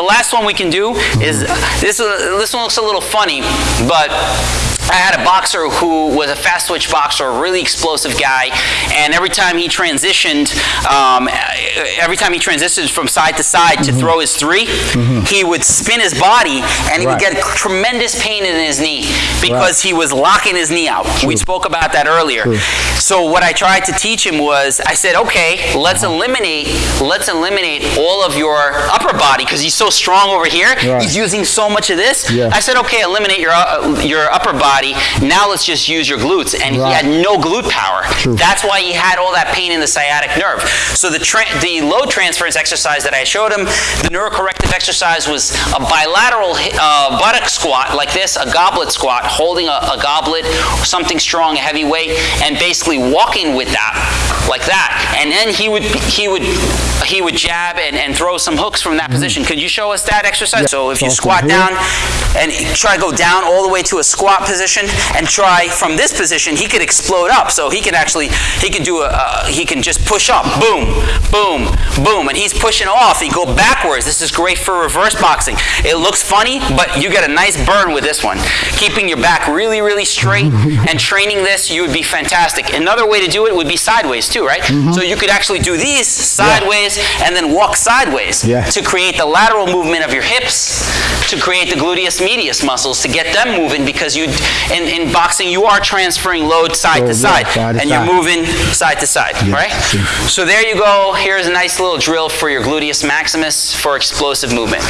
The last one we can do is, this, uh, this one looks a little funny, but I had a boxer who was a fast switch boxer, a really explosive guy, and every time he transitioned, um, every time he transitioned from side to side to Mm-hmm. throw his 3 he would spin his body and he would get tremendous pain in his knee because he was locking his knee out. We spoke about that earlier. True. So what I tried to teach him was, I said, okay, let's eliminate, let's eliminate all of your upper body because he's so strong over here. Right. He's using so much of this. Yeah. I said, okay, eliminate your uh, your upper body. Now let's just use your glutes. And he had no glute power. True. That's why he had all that pain in the sciatic nerve. So the tra- the load transference exercise that I showed him, the neurocorrective exercise was a bilateral uh, buttock squat like this, a goblet squat, holding a, a goblet, something strong, a heavy weight, and basically walking with that like that. And then he would he would he would jab and, and throw some hooks from that position. Could you show us that exercise? Yeah. So if you squat here- down and try to go down all the way to a squat position and try from this position, he could explode up. So he can actually, he can do a, uh, he can just push up, boom, boom, boom, and he's pushing off. He go backwards. This is great for reverse boxing. It looks funny, but you get a nice burn with this one. Keeping your back really, really straight and training this, you would be fantastic. Another way to do it would be sideways too, right? Mm-hmm. So you could actually do these sideways and then walk sideways Yeah. to create the lateral movement of your hips, to create the gluteus medius muscles, to get them moving because you, in, in boxing, you are transferring load side Oh, to side, side to and you're moving side to side, right? So there you go. Here's a nice little drill for your gluteus maximus for explosive movement.